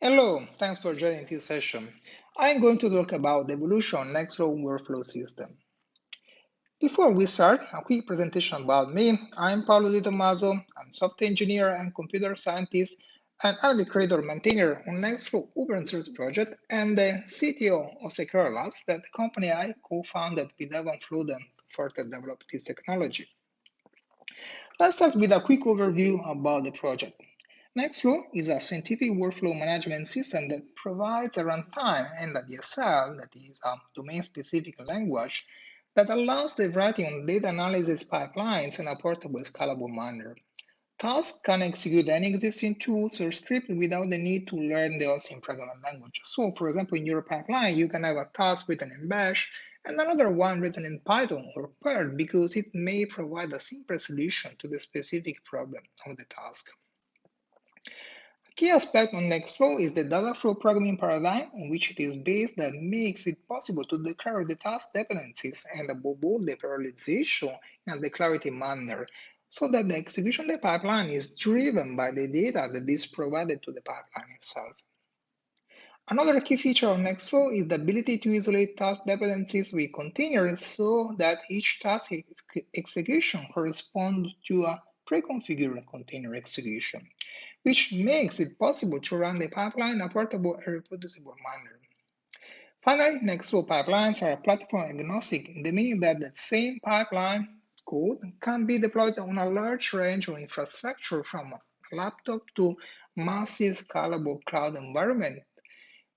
Hello, thanks for joining this session. I'm going to talk about the evolution Nextflow workflow system. Before we start, a quick presentation about me. I'm Paolo Di Tommaso. I'm software engineer and computer scientist, and I'm the creator maintainer on Nextflow open source project and the CTO of Seqera Labs, that the company I co-founded with Evan Floden to further develop this technology. Let's start with a quick overview about the project. Nextflow is a scientific workflow management system that provides a runtime and a DSL, that is a domain-specific language, that allows the writing of data analysis pipelines in a portable, scalable manner. Tasks can execute any existing tools or script without the need to learn the OSINT programming language. So, for example, in your pipeline, you can have a task written in Bash and another one written in Python or Perl because it may provide a simple solution to the specific problem of the task. Key aspect on Nextflow is the data flow programming paradigm on which it is based that makes it possible to declare the task dependencies and above all the parallelization in a declarative manner so that the execution of the pipeline is driven by the data that is provided to the pipeline itself. Another key feature of Nextflow is the ability to isolate task dependencies with containers so that each task ex execution corresponds to a pre-configured container execution which makes it possible to run the pipeline in a portable and reproducible manner. Finally, Nextflow pipelines are platform agnostic in the meaning that the same pipeline code can be deployed on a large range of infrastructure from a laptop to massive scalable cloud environment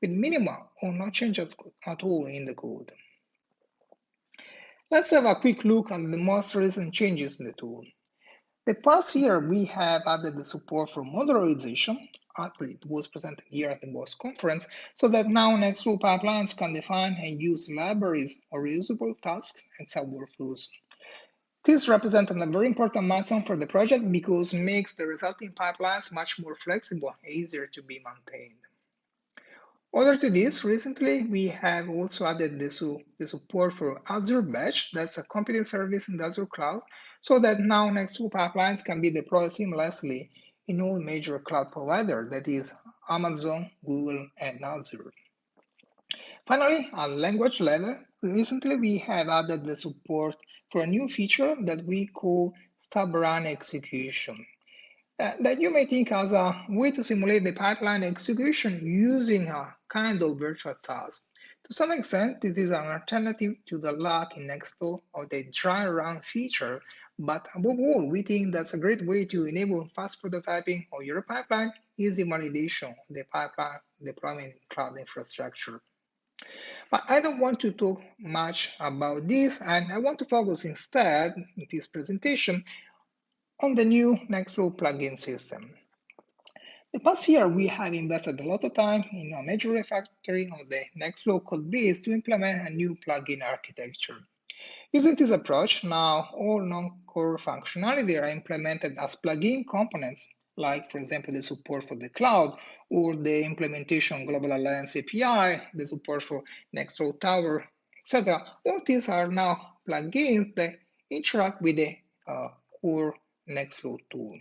with minimal or no change at, at all in the code. Let's have a quick look at the most recent changes in the tool. The past year, we have added the support for modularization. Actually, it was presented here at the BOSC conference, so that now Nextflow pipelines can define and use libraries or reusable tasks and sub-workflows. This represents a very important milestone for the project because it makes the resulting pipelines much more flexible and easier to be maintained. Other to this, recently we have also added the, su the support for Azure Batch, that's a computing service in the Azure cloud, so that now Nextflow pipelines can be deployed seamlessly in all major cloud providers, that is Amazon, Google, and Azure. Finally, at language level, recently we have added the support for a new feature that we call stub run execution. Uh, that you may think as a way to simulate the pipeline execution using a kind of virtual task. To some extent, this is an alternative to the lock in Nextflow or the dry run feature but above all, we think that's a great way to enable fast prototyping of your pipeline, easy validation the pipeline deployment in cloud infrastructure. But I don't want to talk much about this, and I want to focus instead in this presentation on the new Nextflow plugin system. The past year, we have invested a lot of time in a major refactoring of the Nextflow code base to implement a new plugin architecture. Using this approach, now all non-core functionality are implemented as plugin components, like, for example, the support for the cloud or the implementation Global Alliance API, the support for Nextflow Tower, etc. All these are now plugins that interact with the uh, core Nextflow tool.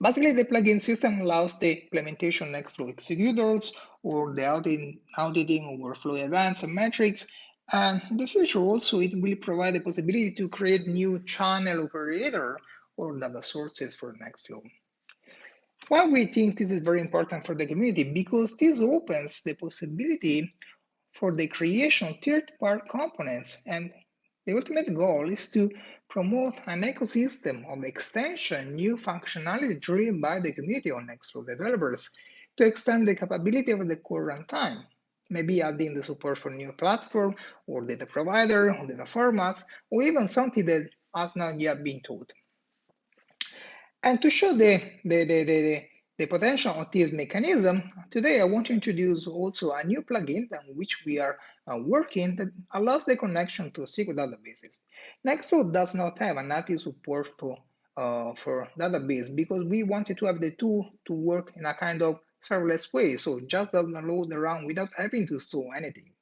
Basically, the plugin system allows the implementation Nextflow executors or the auditing, auditing workflow events and metrics and in the future also it will provide the possibility to create new channel operator or data sources for Nextflow. Why we think this is very important for the community? Because this opens the possibility for the creation of third-party components and the ultimate goal is to promote an ecosystem of extension, new functionality driven by the community of Nextflow developers to extend the capability of the core runtime maybe adding the support for new platform or data provider or data formats, or even something that has not yet been taught. And to show the, the, the, the, the potential of this mechanism, today I want to introduce also a new plugin on which we are uh, working that allows the connection to SQL databases. Nextflow does not have a native support for, uh, for database because we wanted to have the tool to work in a kind of serverless way. So just download around without having to store anything.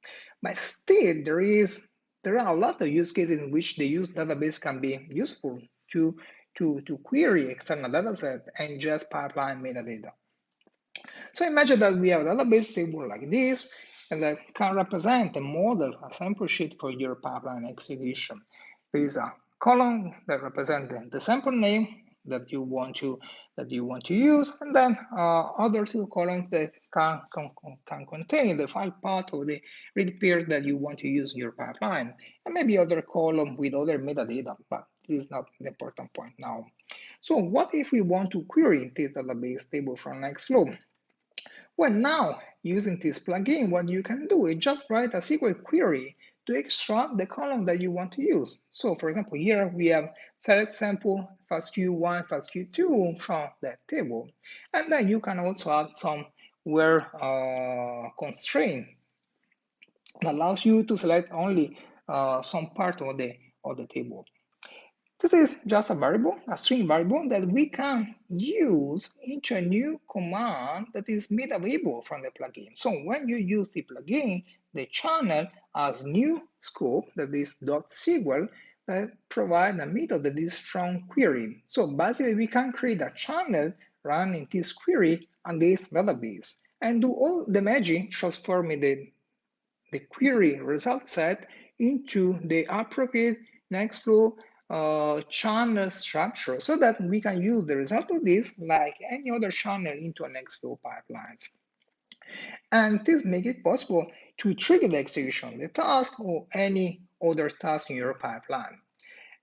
But still, there is there are a lot of use cases in which the use database can be useful to, to, to query external dataset and just pipeline metadata. So imagine that we have a database table like this, and that can represent a model, a sample sheet for your pipeline execution. There is a column that represents the sample name that you want to that you want to use, and then uh, other two columns that can, can, can contain the file path or the read pair that you want to use in your pipeline, and maybe other column with other metadata, but this is not the important point now. So what if we want to query this database table from Nextflow? Well, now using this plugin, what you can do is just write a SQL query to extract the column that you want to use. So for example, here we have select sample FASTQ1, FASTQ2 from that table. And then you can also add some where uh, constraint that allows you to select only uh, some part of the, of the table. This is just a variable, a string variable that we can use into a new command that is made available from the plugin. So when you use the plugin, the channel has new scope that is .sql that provide a method that is from query. So basically we can create a channel running this query against database and do all the magic transforming the, the query result set into the appropriate Nextflow uh, channel structure so that we can use the result of this like any other channel into a Nextflow pipelines. And this makes it possible to trigger the execution of the task or any other task in your pipeline.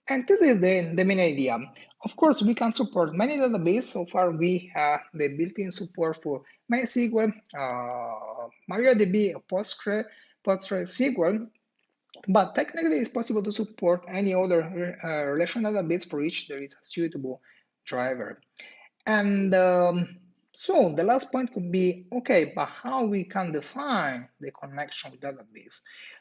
And this is the, the main idea. Of course, we can support many databases. So far, we have the built-in support for MySQL, uh, MariaDB, Postgre, PostgreSQL, but technically, it's possible to support any other uh, relational database for which there is a suitable driver. And um, so the last point could be, okay, but how we can define the connection database?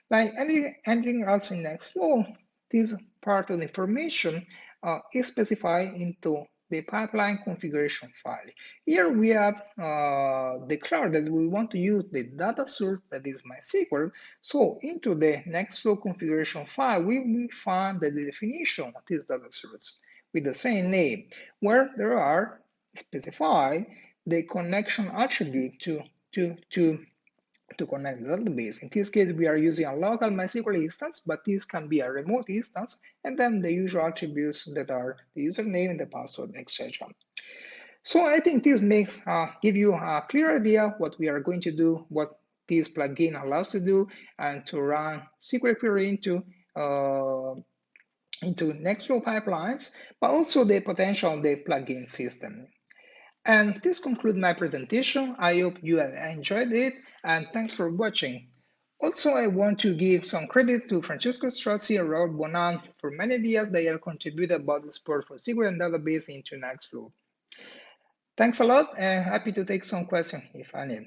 Like any, anything else in Nextflow, this part of the information uh, is specified into the pipeline configuration file. Here we have uh, declared that we want to use the data source that is MySQL. So into the Nextflow configuration file, we will find the definition of this data source with the same name, where there are specified the connection attribute to, to, to to connect the database. In this case, we are using a local MySQL instance, but this can be a remote instance, and then the usual attributes that are the username, and the password, etc. So I think this makes uh, give you a clear idea what we are going to do, what this plugin allows to do, and to run SQL query into uh, into Nextflow pipelines, but also the potential of the plugin system. And this concludes my presentation. I hope you have enjoyed it and thanks for watching. Also, I want to give some credit to Francesco Strozzi and Robert Bonan for many ideas they have contributed about the support for SQL and database into Nextflow. Thanks a lot and happy to take some questions if any.